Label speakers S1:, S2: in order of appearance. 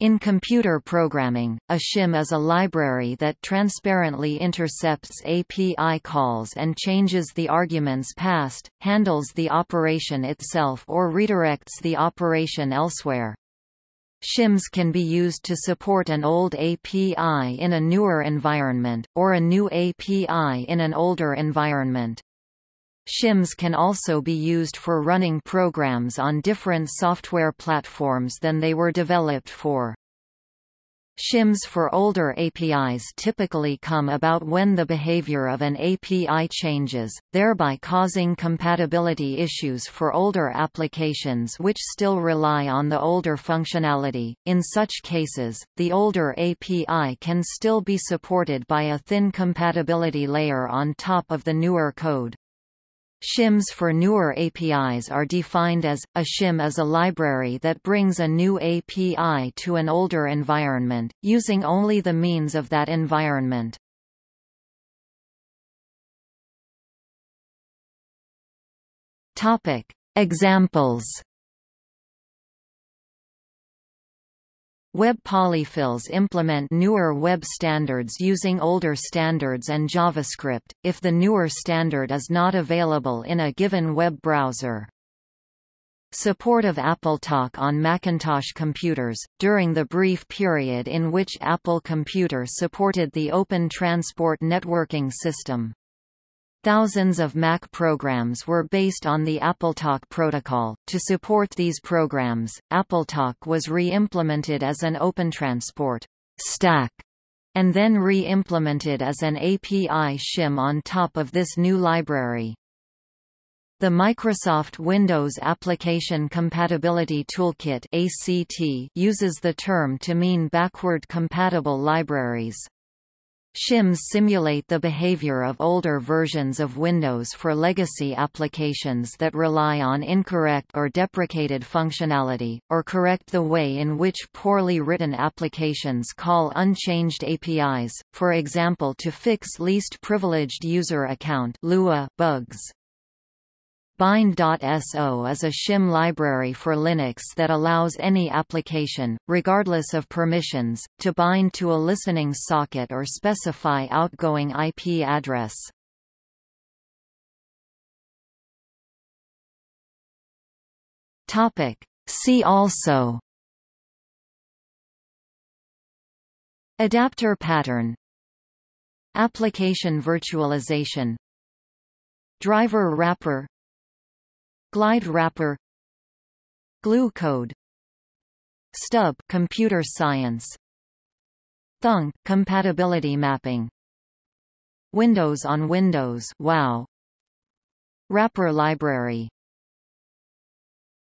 S1: In computer programming, a shim is a library that transparently intercepts API calls and changes the arguments passed, handles the operation itself or redirects the operation elsewhere. Shims can be used to support an old API in a newer environment, or a new API in an older environment. Shims can also be used for running programs on different software platforms than they were developed for. Shims for older APIs typically come about when the behavior of an API changes, thereby causing compatibility issues for older applications which still rely on the older functionality. In such cases, the older API can still be supported by a thin compatibility layer on top of the newer code. Shims for newer APIs are defined as, a shim is a library that brings a new API to an older environment, using only the means of that environment. Examples Web polyfills implement newer web standards using older standards and JavaScript, if the newer standard is not available in a given web browser. Support of AppleTalk on Macintosh computers, during the brief period in which Apple Computer supported the Open Transport Networking System. Thousands of Mac programs were based on the AppleTalk protocol. To support these programs, AppleTalk was re-implemented as an OpenTransport stack and then re-implemented as an API shim on top of this new library. The Microsoft Windows Application Compatibility Toolkit ACT uses the term to mean backward compatible libraries. Shims simulate the behavior of older versions of Windows for legacy applications that rely on incorrect or deprecated functionality, or correct the way in which poorly written applications call unchanged APIs, for example to fix least privileged user account bugs. Bind.so is a shim library for Linux that allows any application, regardless of permissions, to bind to a listening socket or specify outgoing IP address. See also. Adapter pattern. Application virtualization. Driver wrapper Glide wrapper. Glue code. Stub computer science. Thunk compatibility mapping. Windows on Windows wow. Wrapper library